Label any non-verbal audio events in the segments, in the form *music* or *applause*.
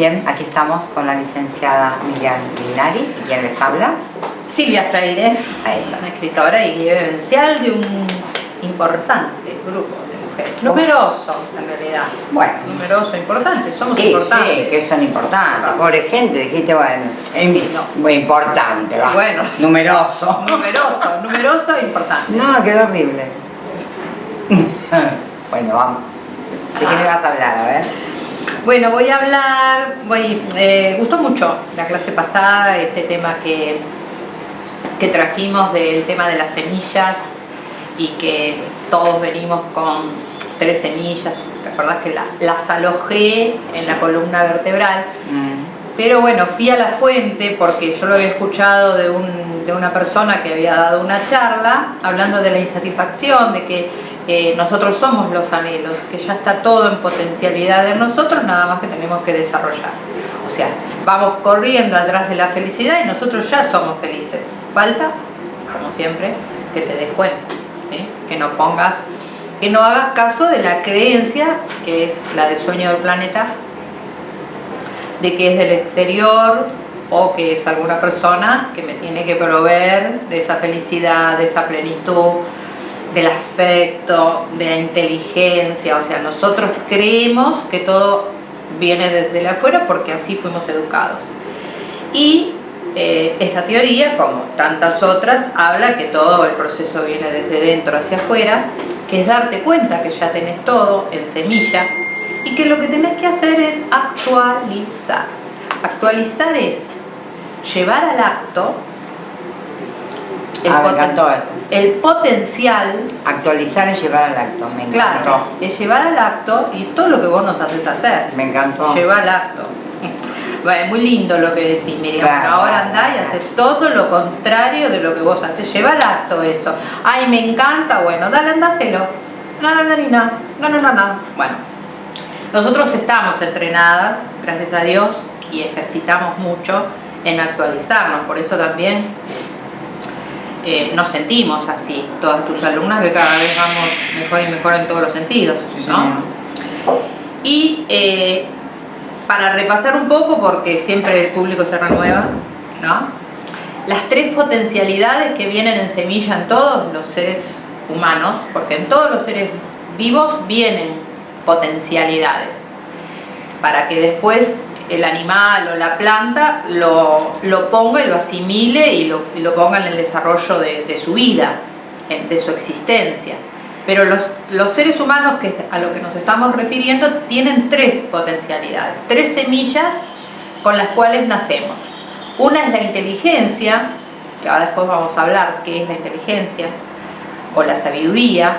Bien, aquí estamos con la licenciada Miriam Linari, y quien les habla. Silvia Freire, una escritora y vivencial de un importante grupo de mujeres. Numeroso, en realidad. Bueno. Numeroso, importante, somos Sí, importantes. sí, que son importantes. Pobre gente, dijiste, bueno, em- Sí, no. muy importante, va. Bueno. Numeroso. *laughs* Numeroso, numeroso e importante. No, quedó horrible. *laughs* bueno, vamos. ¿De qué Ah. me vas a hablar? A ver. Bueno, voy a hablar, voy, eh, gustó mucho la clase pasada, este tema que, que trajimos del tema de las semillas y que todos venimos con tres semillas, ¿te acordás que la- las alojé en la columna vertebral? Mm. Pero bueno, fui a la fuente porque yo lo había escuchado de, un- de una persona que había dado una charla hablando de la insatisfacción, de que eh, nosotros somos los anhelos, que ya está todo en potencialidad en nosotros, nada más que tenemos que desarrollar. O sea, vamos corriendo atrás de la felicidad y nosotros ya somos felices. Falta, como siempre, que te des cuenta, que no pongas, que no hagas caso de la creencia, que es la del sueño del planeta, de que es del exterior o que es alguna persona que me tiene que proveer de esa felicidad, de esa plenitud, del afecto, de la inteligencia. O sea, nosotros creemos que todo viene desde afuera porque así fuimos educados. Y eh, esta teoría, como tantas otras, habla que todo el proceso viene desde dentro hacia afuera, que es darte cuenta que ya tenés todo en semilla y que lo que tenés que hacer es actualizar. Actualizar es llevar al acto el, Ah, me poten- encantó eso. el potencial, Actualizar y llevar al acto. Me encantó. claro, es llevar al acto y todo lo que vos nos haces hacer. Me encantó. Lleva al acto. *laughs* Bueno, muy lindo lo que decís, Miriam. Claro, ahora claro, andá y claro. haces todo lo contrario de lo que vos haces. Lleva al acto eso. Ay, me encanta. Bueno, dale, andáselo. No, no, no, no, no, no. Bueno, nosotros estamos entrenadas, gracias a Dios, y ejercitamos mucho en actualizarnos. Por eso también eh, nos sentimos así. Todas tus alumnas que cada vez vamos mejor y mejor en todos los sentidos. Sí, ¿no? Y eh, para repasar un poco, porque siempre el público se renueva, ¿no? Las tres potencialidades que vienen en semilla en todos los seres humanos, porque en todos los seres vivos vienen potencialidades, para que después el animal o la planta lo, lo ponga y lo asimile y lo, lo ponga en el desarrollo de, de su vida, de su existencia. Pero los, los seres humanos que a lo que nos estamos refiriendo tienen tres potencialidades, tres semillas con las cuales nacemos. Una es la inteligencia, que ahora después vamos a hablar qué es la inteligencia, o la sabiduría,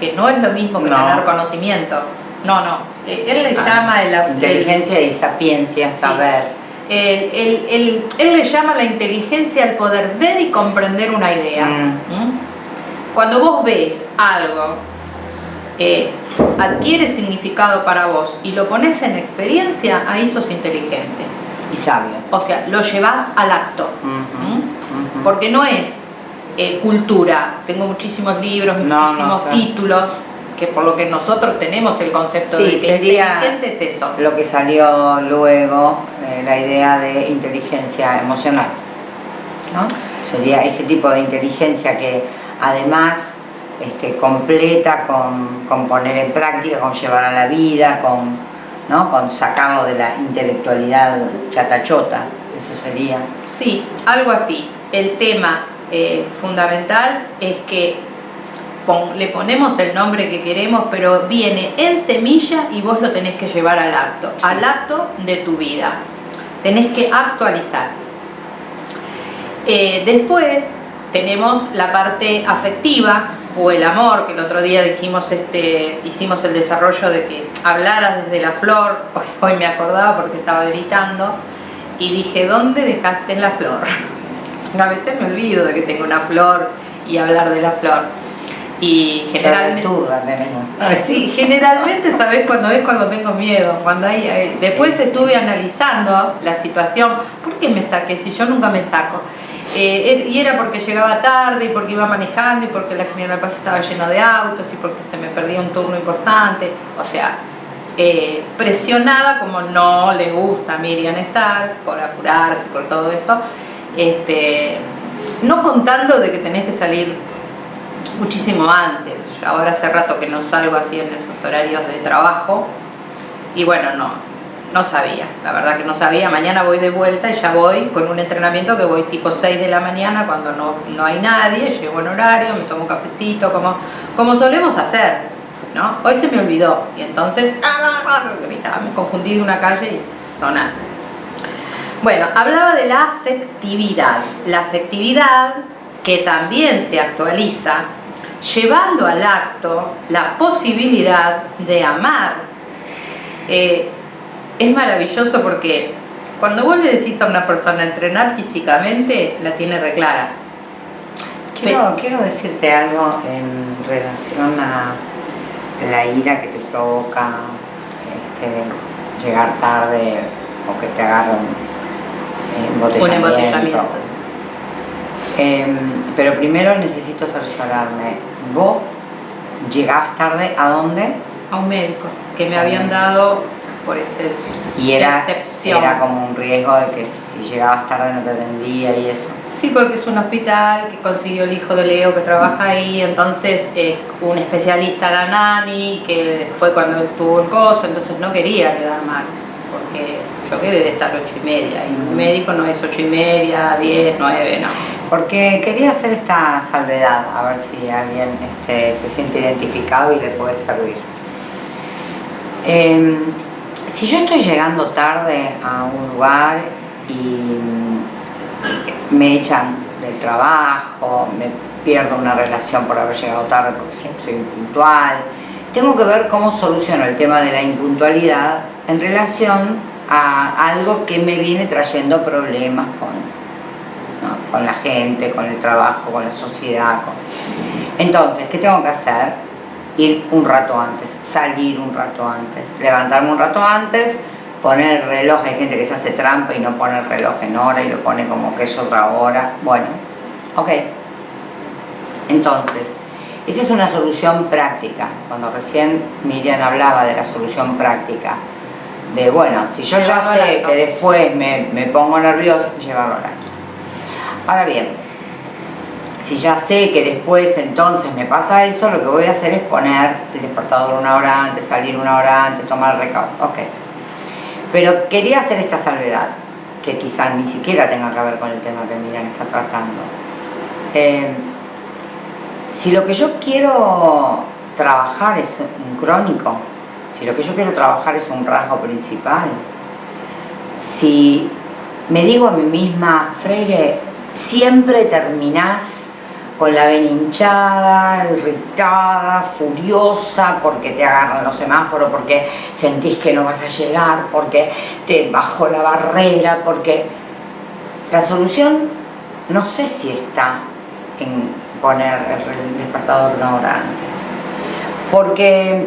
que no es lo mismo que No. tener conocimiento. No, no. Eh, Él le Ah, llama el, el- Inteligencia y sapiencia, saber. el- el- el- él le llama la inteligencia al poder ver y comprender una idea. Mm. ¿Mm? Cuando vos ves algo, eh, adquiere significado para vos y lo pones en experiencia, ahí sos inteligente. Y sabio. O sea, lo llevas al acto. ¿Mm? Porque no es eh, cultura. Tengo muchísimos libros, No, no, muchísimos claro. títulos, que por lo que nosotros tenemos el concepto Sí, de que sería- inteligente es eso. Lo que salió luego, eh, la idea de inteligencia emocional. ¿no? Sería ese tipo de inteligencia que además este, completa con, con poner en práctica, con llevar a la vida, con, ¿no? con sacarlo de la intelectualidad chatachota. Eso sería. Sí, algo así. El tema eh, fundamental es que pon- le ponemos el nombre que queremos, pero viene en semilla y vos lo tenés que llevar al acto, Sí. al acto de tu vida. Tenés que actualizar. Eh, después tenemos la parte afectiva o el amor, que el otro día dijimos, este, hicimos el desarrollo de que hablaras desde la flor, hoy, *laughs* hoy me acordaba porque estaba gritando, y dije, ¿dónde dejaste la flor? A veces me olvido de que tengo una flor y hablar de la flor. Y generalmente... Turra tenemos. Sí, generalmente sabes cuando es cuando tengo miedo, cuando hay, hay- después estuve analizando la situación, ¿por qué me saqué si yo nunca me saco? Eh, er- y era porque llegaba tarde y porque iba manejando y porque la General Paz estaba lleno de autos y porque se me perdía un turno importante, o sea, eh, presionada como no le gusta a Miriam estar, por apurarse, por todo eso, este, no contando de que tenés que salir muchísimo antes. Ahora hace rato que no salgo así en esos horarios de trabajo y bueno, no, no sabía, la verdad que no sabía. Mañana voy de vuelta y ya voy con un entrenamiento que voy tipo 6 de la mañana cuando no, no hay nadie, llego en horario, me tomo un cafecito, como, como solemos hacer. ¿no? Hoy se me olvidó y entonces me confundí de una calle y sonando. Bueno, hablaba de la afectividad. La afectividad que también se actualiza llevando al acto la posibilidad de amar. Eh, es maravilloso porque cuando vos le decís a una persona entrenar físicamente, la tiene reclara. Quiero, quiero decirte algo en relación a la ira que te provoca este, llegar tarde o que te un embotellamiento. Em, pero primero necesito cerciorarme. ¿Vos llegabas tarde a dónde? A un médico que me habían dado por ese y era, era como un riesgo de que si llegabas tarde no te atendía y eso. Sí, porque es un hospital que consiguió el hijo de Leo que trabaja ahí, entonces eh, un especialista la Nani, que fue cuando tuvo el coso, entonces no quería quedar mal, porque yo quedé de estar ocho y media, y un médico no es ocho y media, diez, nueve, no. Porque quería hacer esta salvedad, a ver si alguien este, se siente identificado y le puede servir. Em, si yo estoy llegando tarde a un lugar y me echan del trabajo, me pierdo una relación por haber llegado tarde porque siempre soy impuntual. Tengo que ver cómo soluciono el tema de la impuntualidad en relación a algo que me viene trayendo problemas con, con la gente, con el trabajo, con la sociedad. Entonces, ¿qué tengo que hacer? Ir un rato antes, salir un rato antes, levantarme un rato antes, poner el reloj, hay gente que se hace trampa y no pone el reloj en hora y lo pone como que es otra hora, bueno, ok. Entonces, esa es una solución práctica, cuando recién Miriam hablaba de la solución práctica, de bueno, si yo ya sé que después me, me pongo nervioso, llevarlo al Ahora bien, si ya sé que después entonces me pasa eso, lo que voy a hacer es poner el despertador una hora antes, salir una hora antes, tomar el recaudo, ok. Pero quería hacer esta salvedad, que quizás ni siquiera tenga que ver con el tema que Miriam está tratando. Eh, si lo que yo quiero trabajar es un crónico, si lo que yo quiero trabajar es un rasgo principal, si me digo a mí misma, Freire, siempre terminás con la vena hinchada, irritada, furiosa, porque te agarran los semáforos, porque sentís que no vas a llegar, porque te bajó la barrera, porque la solución no sé si está en poner el despertador una hora antes. Porque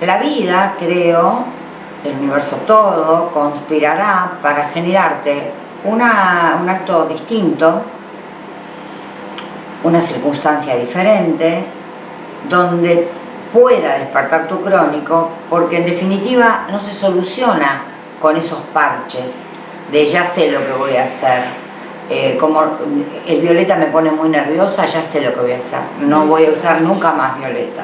la vida, creo, el universo todo, conspirará para generarte una, un acto distinto una circunstancia diferente, donde pueda despertar tu crónico, porque en definitiva no se soluciona con esos parches de ya sé lo que voy a hacer. Eh, como el violeta me pone muy nerviosa, ya sé lo que voy a hacer. No voy a usar nunca más violeta.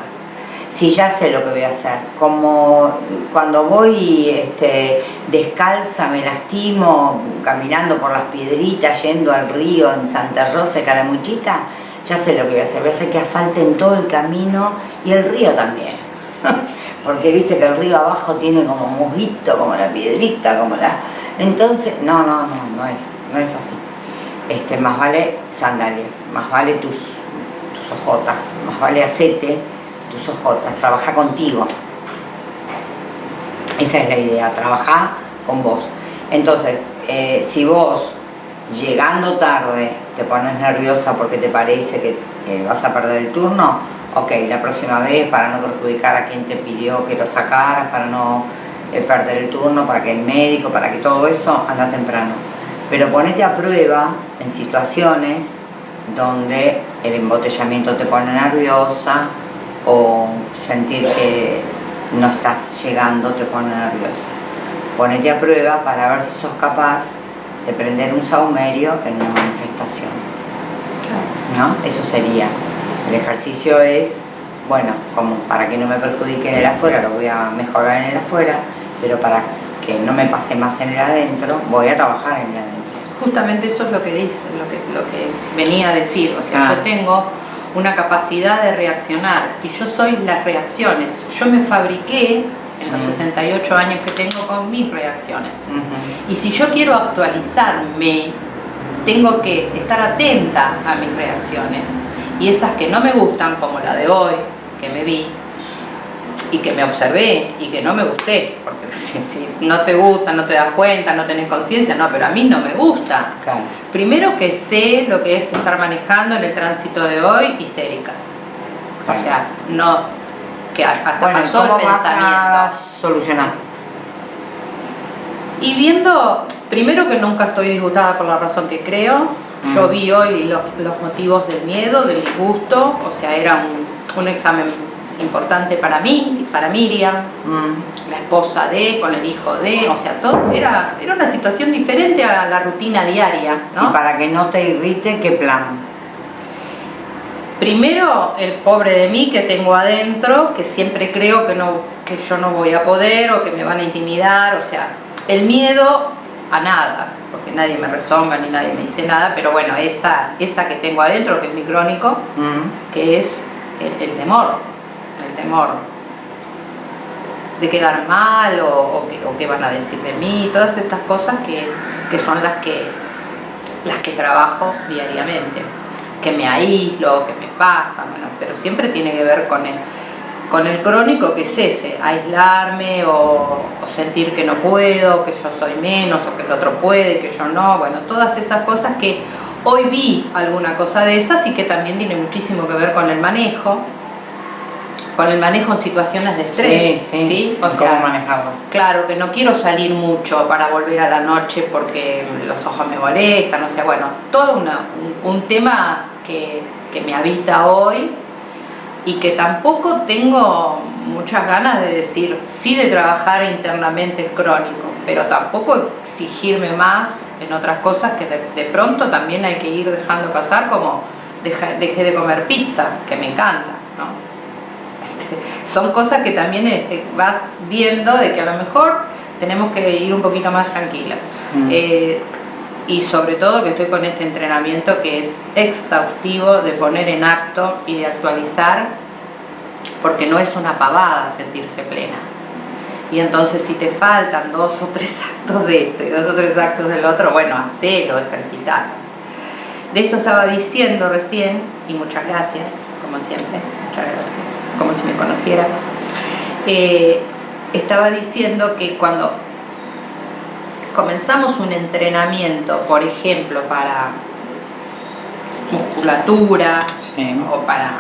Si ya sé lo que voy a hacer. Como cuando voy este, descalza, me lastimo, caminando por las piedritas, yendo al río en Santa Rosa, Caramuchita, ya sé lo que voy a hacer, voy a hacer que asfalten todo el camino y el río también. *laughs* Porque viste que el río abajo tiene como musguito, como la piedrita, como la... Entonces, no, no, no, no es, no es así. Este, más vale sandalias, más vale tus, ojotas, más vale acete tus ojotas, trabaja contigo. Esa es la idea, trabajar con vos. Entonces, eh, si vos llegando tarde te pones nerviosa porque te parece que vas a perder el turno, ok, la próxima vez para no perjudicar a quien te pidió que lo sacaras, para no eh, perder el turno, para que el médico, para que todo eso, anda temprano. Pero ponete a prueba en situaciones donde el embotellamiento te pone nerviosa o sentir que no estás llegando te pone nerviosa. Ponete a prueba para ver si sos capaz de prender un saumerio en una manifestación. ¿No? Eso sería. El ejercicio es, bueno, como para que no me perjudique en el afuera, lo voy a mejorar en el afuera, pero para que no me pase más en el adentro, voy a trabajar en el adentro. Justamente eso es lo que dice, lo que, lo que venía a decir. O sea, Ah. yo tengo una capacidad de reaccionar y yo soy las reacciones. Yo me fabriqué en los Mm. 68 años que tengo con mis reacciones. Y si yo quiero actualizarme, tengo que estar atenta a mis reacciones. Y esas que no me gustan, como la de hoy, que me vi y que me observé y que no me gusté, porque *laughs* si, si no te gusta, no te das cuenta, no tenés conciencia, no, pero a mí no me gusta. Claro. Primero que sé lo que es estar manejando en el tránsito de hoy histérica. Claro. O sea, no, que hasta Bueno, ¿y pasó ¿cómo el vas pensamiento. a solucionar? Y viendo, primero que nunca estoy disgustada por la razón que creo, Mm. yo vi hoy los, los motivos del miedo, del disgusto, o sea, era un, un examen importante para mí, para Miriam, Mm. la esposa de, con el hijo de, o sea, todo, era, era una situación diferente a la rutina diaria, Y ¿no? para que no te irrite, ¿qué plan? Primero, el pobre de mí que tengo adentro, que siempre creo que, no, que yo no voy a poder o que me van a intimidar, o sea, el miedo a nada, porque nadie me rezonga ni nadie me dice nada, pero bueno, esa, esa que tengo adentro, que es mi crónico, Mm. que es el, el temor, temor de quedar mal o, que, qué van a decir de mí, todas estas cosas que, que son las que, las que trabajo diariamente, que me aíslo, que me bueno, pero siempre tiene que ver con el, con el crónico que es ese, aislarme o, o sentir que no puedo, que yo soy menos o que el otro puede, que yo no, bueno, todas esas cosas que hoy vi alguna cosa de esas y que también tiene muchísimo que ver con el manejo, con el manejo en situaciones de estrés, Sí, sí. O ¿Cómo sea, manejarlas? Claro, que no quiero salir mucho para volver a la noche porque los ojos me molestan, o sea, bueno, todo una- un, un tema que, que me habita hoy y que tampoco tengo muchas ganas de decir, sí de trabajar internamente el crónico, pero tampoco exigirme más en otras cosas que de, de pronto también hay que ir dejando pasar, como dejé de comer pizza, que me encanta, ¿no? Son cosas que también este, vas viendo de que a lo mejor tenemos que ir un poquito más tranquilas. Mm. Eh, y sobre todo que estoy con este entrenamiento que es exhaustivo de poner en acto y de actualizar, porque no es una pavada sentirse plena. Y entonces si te faltan dos o tres actos de esto y dos o tres actos del otro, bueno, hacelo, ejercitar. De esto estaba diciendo recién, y muchas gracias, como siempre, muchas gracias, como si me conociera. Eh, estaba diciendo que cuando comenzamos un entrenamiento, por ejemplo, para musculatura Sí. o para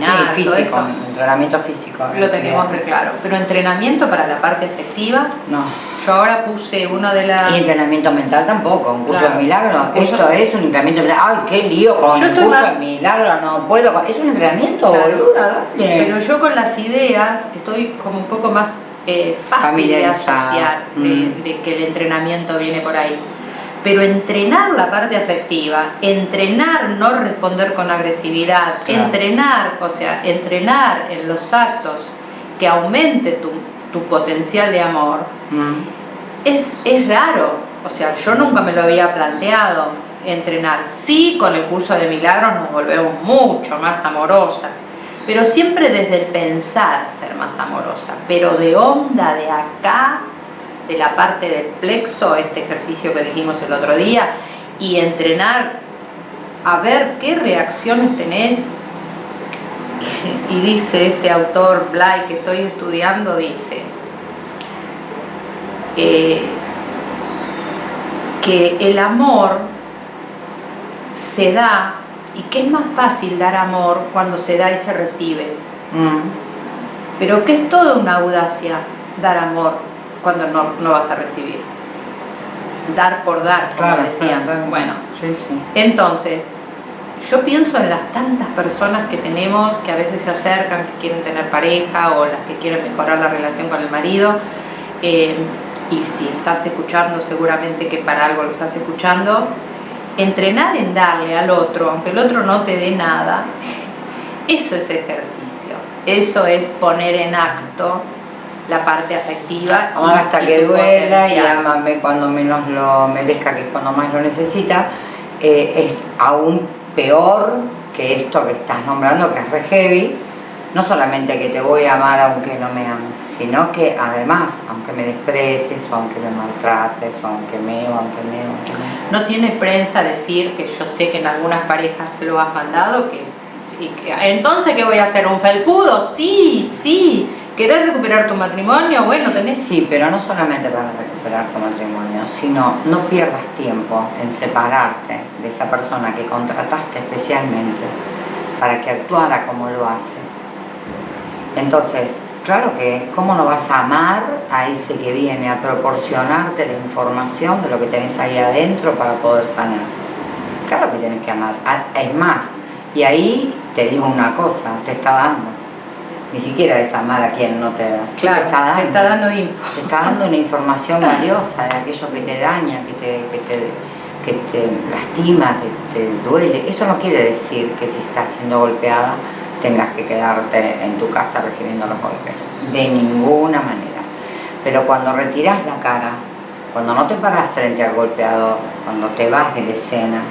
caminar, Sí, todo físico, eso, entrenamiento físico. lo tenemos re claro. Pero entrenamiento para la parte efectiva, No. yo ahora puse uno de las... Y entrenamiento mental tampoco, un curso Claro. de milagro. Un curso- Esto es un entrenamiento mental. Ay, qué lío con Yo estoy curso más- de milagro, no puedo. con- Es un entrenamiento, Claro. boluda, dale. Pero yo con las ideas estoy como un poco más eh, fácil de asociar, de, Mm. de que el entrenamiento viene por ahí. Pero entrenar la parte afectiva, entrenar no responder con agresividad, Claro. entrenar, o sea, entrenar en los actos que aumente tu, tu potencial de amor, Mm. es, es raro. O sea, yo nunca me lo había planteado entrenar. Sí, con el curso de milagros nos volvemos mucho más amorosas, pero siempre desde el pensar ser más amorosa. Pero de onda de acá, de la parte del plexo, este ejercicio que dijimos el otro día, y entrenar a ver qué reacciones tenés. Y dice este autor Blay que estoy estudiando, dice, eh, que el amor se da y que es más fácil dar amor cuando se da y se recibe, Mm. pero que es toda una audacia dar amor cuando no, no vas a recibir. Dar por dar, como Claro, decían. claro, claro. Bueno, Sí, sí. entonces, yo pienso en las tantas personas que tenemos que a veces se acercan, que quieren tener pareja o las que quieren mejorar la relación con el marido. Eh, y si estás escuchando, seguramente que para algo lo estás escuchando, entrenar en darle al otro, aunque el otro no te dé nada, *laughs* eso es ejercicio, eso es poner en acto la parte afectiva. Amar hasta que duela y amame cuando menos lo merezca, que es cuando más lo necesita, eh, es aún peor que esto que estás nombrando, que es re heavy, no solamente que te voy a amar aunque no me ames, sino que además, aunque me desprecies, o aunque me maltrates, o aunque me, o aunque me, aunque me. No tiene prensa decir que yo sé que en algunas parejas lo has mandado, que, y que entonces ¿qué voy a hacer? ¿Un felpudo? Sí, sí. ¿Querés recuperar tu matrimonio? Bueno, tenés... Sí, pero no solamente para recuperar tu matrimonio, sino no pierdas tiempo en separarte de esa persona que contrataste especialmente para que actuara como lo hace. Entonces, claro que, ¿cómo no vas a amar a ese que viene a proporcionarte la información de lo que tenés ahí adentro para poder sanar? Claro que tienes que amar. Ah, es más, y ahí te digo una cosa, te está dando ni siquiera es amar a quien no te da. claro, te está dando, te está dando, te está dando una información valiosa de aquello que te daña, que te, que te, que te lastima, que te duele. Eso no quiere decir que si estás siendo golpeada tengas que quedarte en tu casa recibiendo los golpes. De ninguna manera. Pero cuando retiras la cara, cuando no te paras frente al golpeador, cuando te vas de la escena,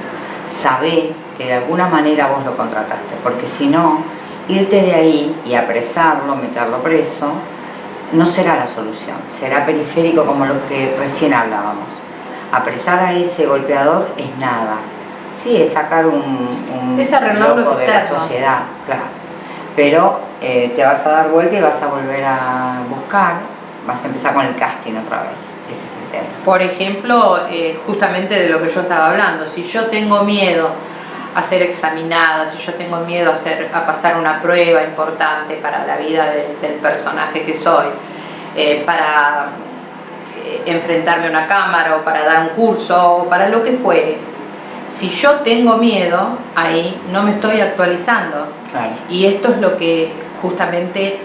sabe que de alguna manera vos lo contrataste. Porque si no, irte de ahí y apresarlo, meterlo preso, no será la solución, será periférico como lo que recién hablábamos. Apresar a ese golpeador es nada. Sí, es sacar un, un es loco de la sociedad, claro. Pero eh, te vas a dar vuelta y vas a volver a buscar, vas a empezar con el casting otra vez. Ese es el tema. Por ejemplo, eh, justamente de lo que yo estaba hablando, si yo tengo miedo a ser examinada, si yo tengo miedo a, hacer, a pasar una prueba importante para la vida del personaje que soy, eh, para eh, enfrentarme a una cámara o para dar un curso o para lo que fuere. Si yo tengo miedo, ahí no me estoy actualizando. Y esto es lo que justamente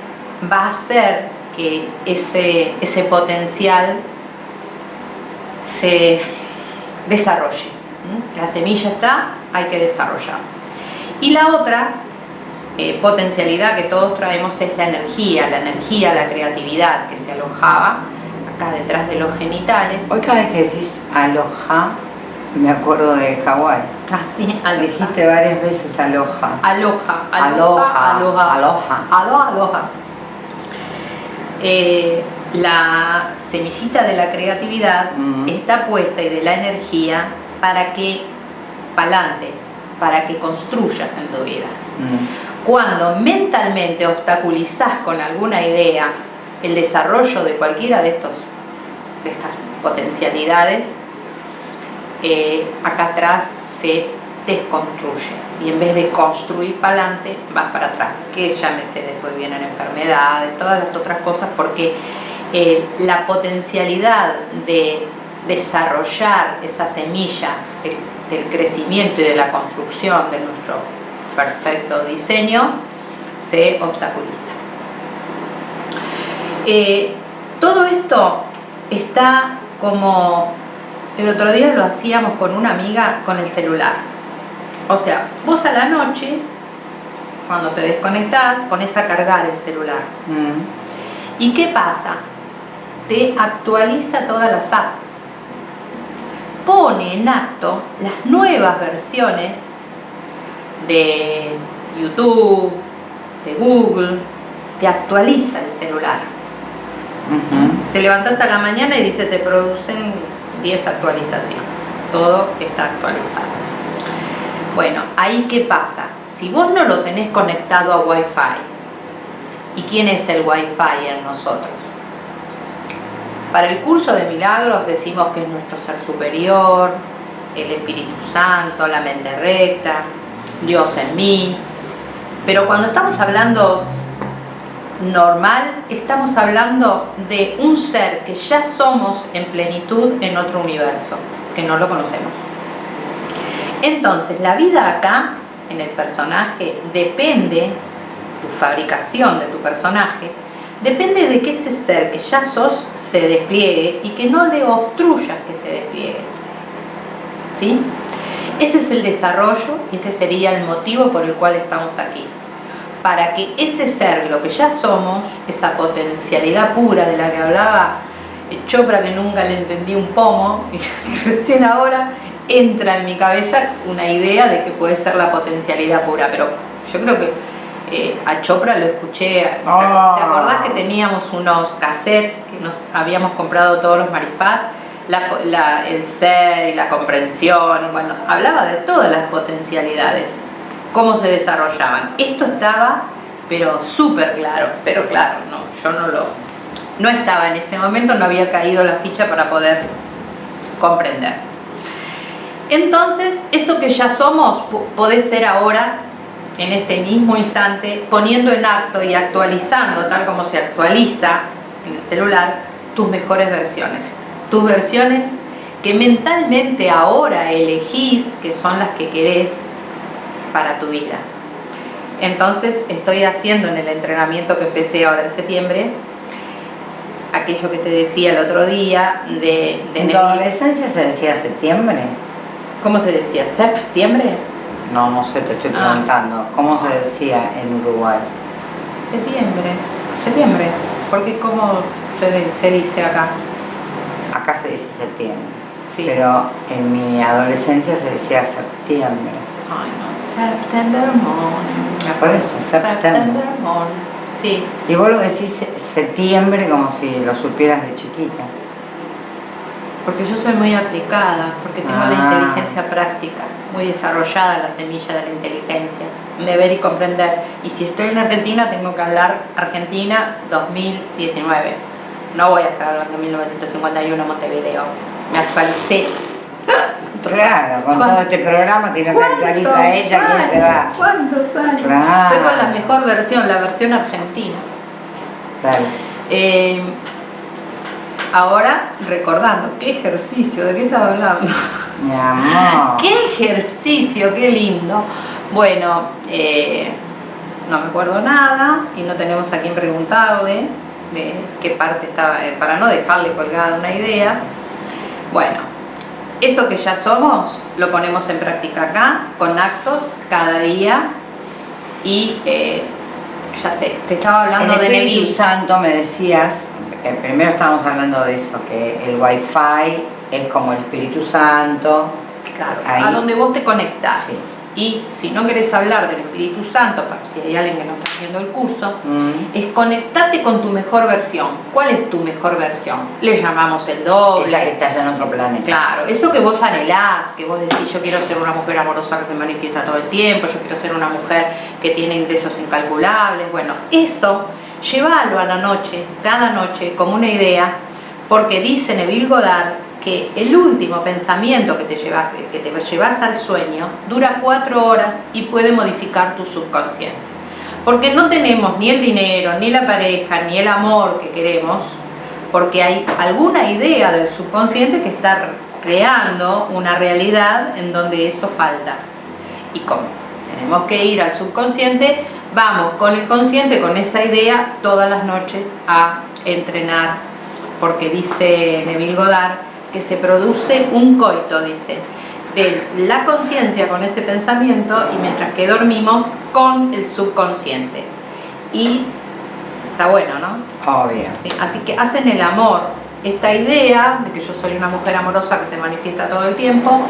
va a hacer que ese, ese potencial se desarrolle. La semilla está, hay que desarrollar. Y la otra eh, potencialidad que todos traemos es la energía, la energía, la creatividad que se alojaba acá detrás de los genitales. Hoy cada vez que decís aloja, me acuerdo de Hawái. Así, ah, Dijiste varias veces aloja. Aloja, aloja, aloja. Aloja. Aloja, aloja. Eh, la semillita de la creatividad está puesta y de la energía para que pa'lante, para que construyas en tu vida. Mm. Cuando mentalmente obstaculizas con alguna idea el desarrollo de cualquiera de, estos, de estas potencialidades, eh, acá atrás se desconstruye y en vez de construir para adelante vas para atrás que llámese después vienen enfermedades todas las otras cosas porque eh, la potencialidad de desarrollar esa semilla del crecimiento y de la construcción de nuestro perfecto diseño se obstaculiza. Eh, todo esto está como el otro día lo hacíamos con una amiga con el celular. O sea, vos a la noche, cuando te desconectás, pones a cargar el celular. Mm. ¿Y qué pasa? Te actualiza todas las apps pone en acto las nuevas versiones de YouTube, de Google, te actualiza el celular. Te levantas a la mañana y dice se producen 10 actualizaciones, todo está actualizado. Bueno, ahí qué pasa, si vos no lo tenés conectado a Wi-Fi, ¿y quién es el Wi-Fi en nosotros? Para el curso de milagros decimos que es nuestro ser superior, el Espíritu Santo, la mente recta, Dios en mí. Pero cuando estamos hablando normal, estamos hablando de un ser que ya somos en plenitud en otro universo, que no lo conocemos. Entonces, la vida acá en el personaje depende, tu fabricación de tu personaje, depende de que ese ser que ya sos se despliegue y que no le obstruyas que se despliegue. ¿Sí? Ese es el desarrollo y este sería el motivo por el cual estamos aquí. Para que ese ser, lo que ya somos, esa potencialidad pura de la que hablaba Chopra, que nunca le entendí un pomo, y *laughs* recién ahora entra en mi cabeza una idea de que puede ser la potencialidad pura, pero yo creo que eh, a Chopra lo escuché, ¿te Ah. acordás que teníamos unos cassettes que nos habíamos comprado todos los? La- la- el ser y la comprensión, y bueno, hablaba de todas las potencialidades, cómo se desarrollaban. Esto estaba, pero súper claro, pero claro, no, yo no lo, no estaba en ese momento, no había caído la ficha para poder comprender. Entonces, eso que ya somos, po- podés ser ahora, en este mismo instante, poniendo en acto y actualizando, tal como se actualiza en el celular, tus mejores versiones. Tus versiones que mentalmente ahora elegís que son las que querés para tu vida. Entonces, estoy haciendo en el entrenamiento que empecé ahora en septiembre, aquello que te decía el otro día de... de ¿En tu adolescencia se decía septiembre? ¿Cómo se decía? ¿Septiembre? No, no sé, te estoy Ah. preguntando. ¿Cómo se decía en Uruguay? Septiembre. Septiembre. Porque ¿cómo se, se dice acá? Acá se dice septiembre. Sí. Pero en mi adolescencia se decía septiembre. Ay, no. September morning. Por eso, septiembre. September morning. Sí. Y vos lo decís se- septiembre como si lo supieras de chiquita. Porque yo soy muy aplicada, porque tengo la Ah. inteligencia práctica, muy desarrollada la semilla de la inteligencia, de ver y comprender. Y si estoy en Argentina, tengo que hablar Argentina 2019. No voy a estar hablando 1951 Montevideo. Me actualicé. Claro, con ¿Cuánto- todo este programa, si no se actualiza ¿Cuántos ella, ¿quién se va? ¿Cuántos años? Claro. Estoy con la mejor versión, la versión argentina. Claro. Eh, ahora, recordando, qué ejercicio, ¿de qué estaba hablando? Mi amor. ¡Qué ejercicio! ¡Qué lindo! Bueno, eh, no me acuerdo nada y no tenemos a quién preguntarle de qué parte estaba, eh, para no dejarle colgada una idea. Bueno, eso que ya somos lo ponemos en práctica acá, con actos cada día y eh, ya sé, te estaba hablando el de Neville. Santo me decías, primero estábamos hablando de eso, que el wifi es como el Espíritu Santo. Claro, Ahí. a donde vos te conectás. Sí. Y si no querés hablar del Espíritu Santo, para si hay alguien que no está haciendo el curso, Mm. es conectarte con tu mejor versión. ¿Cuál es tu mejor versión? Le llamamos el doble. Esa que está allá en otro planeta. Claro, eso que vos anhelás, que vos decís, yo quiero ser una mujer amorosa que se manifiesta todo el tiempo, yo quiero ser una mujer que tiene ingresos incalculables, bueno, eso, llévalo a la noche, cada noche, como una idea, porque dice Neville Goddard que el último pensamiento que te llevas, que te llevas al sueño dura cuatro horas y puede modificar tu subconsciente. Porque no tenemos ni el dinero, ni la pareja, ni el amor que queremos, porque hay alguna idea del subconsciente que está creando una realidad en donde eso falta. Y como tenemos que ir al subconsciente, vamos con el consciente, con esa idea, todas las noches a entrenar, porque dice Neville Goddard que se produce un coito, dice, de la conciencia con ese pensamiento y mientras que dormimos con el subconsciente. Y está bueno, ¿no? Obvio. Sí, así que hacen el amor, esta idea de que yo soy una mujer amorosa que se manifiesta todo el tiempo,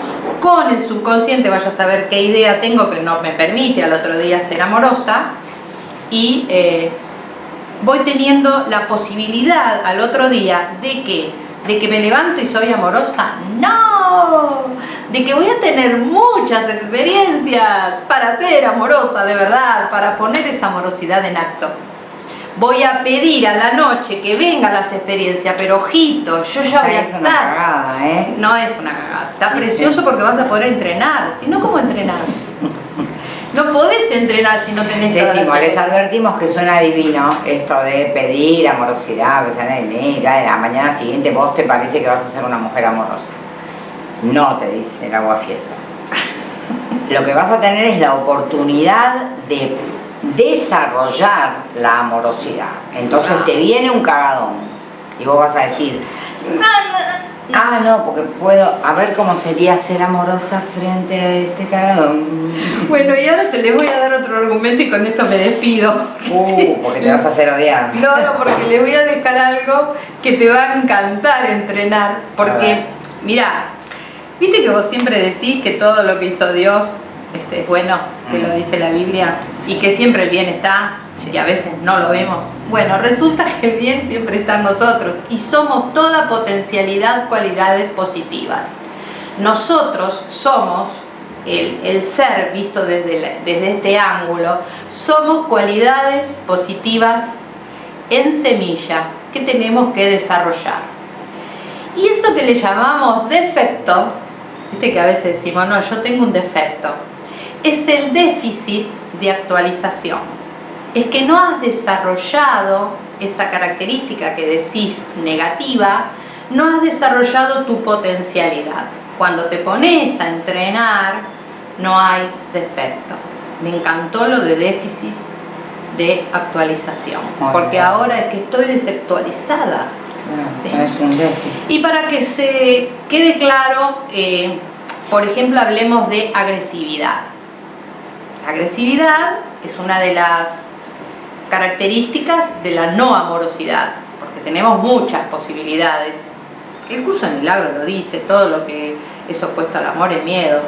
con el subconsciente vaya a saber qué idea tengo que no me permite al otro día ser amorosa y eh, voy teniendo la posibilidad al otro día de que de que me levanto y soy amorosa, no, de que voy a tener muchas experiencias para ser amorosa de verdad, para poner esa amorosidad en acto. Voy a pedir a la noche que vengan las experiencias, pero ojito, yo ya voy a es una cagada, ¿eh? No es una cagada, está Sí, precioso sí. porque vas a poder entrenar, si no, ¿cómo entrenar? *laughs* No podés entrenar si no tenés Decimos, les advertimos que suena divino esto de pedir amorosidad, sea de la la mañana siguiente vos te parece que vas a ser una mujer amorosa. No te dice el agua fiesta. *laughs* lo que vas a tener es la oportunidad de desarrollar la amorosidad. Entonces Ah. te viene un cagadón y vos vas a decir, ah, no, porque puedo, a ver cómo sería ser amorosa frente a este cagadón. Bueno, y ahora te les voy a dar otro argumento y con esto me despido. Uh, porque te *laughs* vas a hacer odiar. No, no, porque le voy a dejar algo que te va a encantar entrenar. Porque, mira, viste que vos siempre decís que todo lo que hizo Dios este, es bueno, que lo Mm. dice la Biblia, y que siempre el bien está, y a veces no lo vemos. Bueno, resulta que el bien siempre está en nosotros, y somos toda potencialidad, cualidades positivas. Nosotros somos el, el ser visto desde, la- desde este ángulo, somos cualidades positivas en semilla que tenemos que desarrollar. Y eso que le llamamos defecto, viste que a veces decimos, no, yo tengo un defecto, es el déficit de actualización. Es que no has desarrollado esa característica que decís negativa, no has desarrollado tu potencialidad. Cuando te pones a entrenar, no hay defecto. Me encantó lo de déficit de actualización, Muy porque bien. ahora es que estoy desactualizada. Sí. Es un déficit. Y para que se quede claro, eh, por ejemplo, hablemos de agresividad. Agresividad es una de las características de la no amorosidad, porque tenemos muchas posibilidades. El curso de milagro lo dice, todo lo que es opuesto al amor es miedo.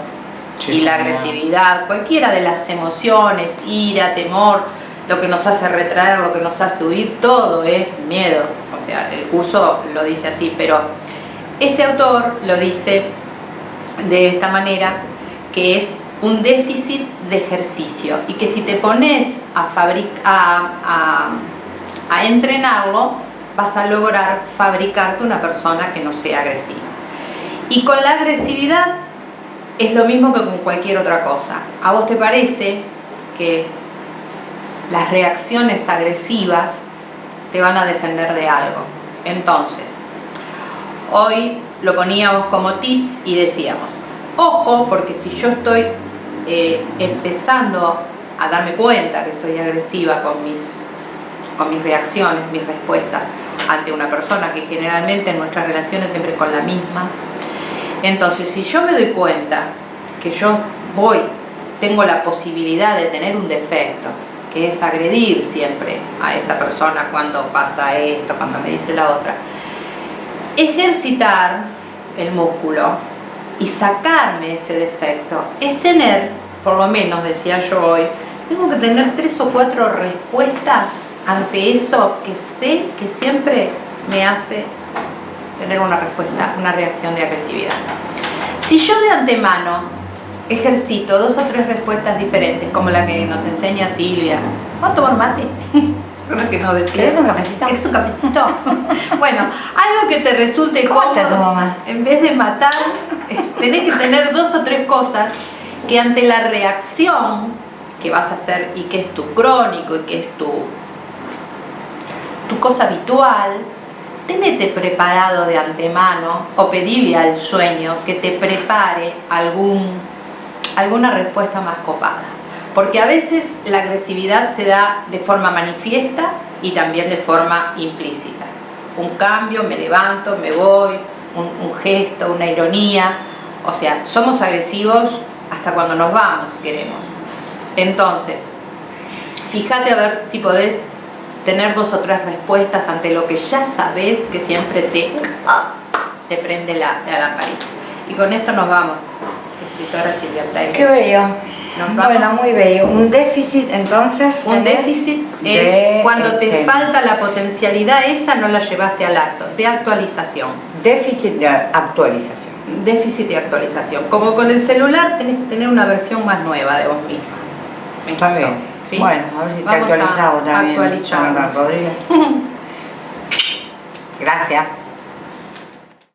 Sí, y la agresividad, cualquiera de las emociones, ira, temor, lo que nos hace retraer, lo que nos hace huir, todo es miedo. O sea, el curso lo dice así, pero este autor lo dice de esta manera, que es un déficit de ejercicio y que si te pones a, a entrenarlo, vas a lograr fabricarte una persona que no sea agresiva. Y con la agresividad es lo mismo que con cualquier otra cosa. ¿A vos te parece que las reacciones agresivas te van a defender de algo? Entonces, hoy lo poníamos como tips y decíamos, ojo, porque si yo estoy eh, empezando a darme cuenta que soy agresiva con mis, con mis reacciones, mis respuestas ante una persona, que generalmente en nuestras relaciones siempre es con la misma, entonces, si yo me doy cuenta que yo voy, tengo la posibilidad de tener un defecto, que es agredir siempre a esa persona cuando pasa esto, cuando me dice la otra, ejercitar el músculo y sacarme ese defecto es tener, por lo menos decía yo hoy, tengo que tener tres o cuatro respuestas ante eso que sé que siempre me hace tener una respuesta, una reacción de agresividad. Si yo de antemano ejercito dos o tres respuestas diferentes, como la que nos enseña Silvia, ¿vamos a tomar mate? *laughs* Creo que no decía. ¿Querés un cafecito? ¿Querés un cafecito? *laughs* bueno, algo que te resulte ¿Cómo está cómodo, tu mamá? En vez de matar, tenés que tener dos o tres cosas que ante la reacción que vas a hacer y que es tu crónico y que es tu, tu cosa habitual, tenete preparado de antemano o pedirle al sueño que te prepare algún, alguna respuesta más copada. Porque a veces la agresividad se da de forma manifiesta y también de forma implícita. Un cambio, me levanto, me voy, un, gesto, una ironía. O sea, somos agresivos hasta cuando nos vamos, queremos. Entonces, fíjate a ver si podés tener dos o tres respuestas ante lo que ya sabes que siempre te, te prende la, la lamparita. Y con esto nos vamos. Escritora Silvia Freire. Qué bello. Nos vamos. Bueno, muy bello. Un déficit, entonces. Un déficit de, es cuando te este, falta la potencialidad esa, no la llevaste al acto, de actualización. Déficit de actualización. Déficit de actualización. Como con el celular tenés que tener una versión más nueva de vos misma. Está bien. ¿Sí? Bueno, a ver si te Vamos a actualizamos también. Jonathan Rodríguez. *laughs* Gracias.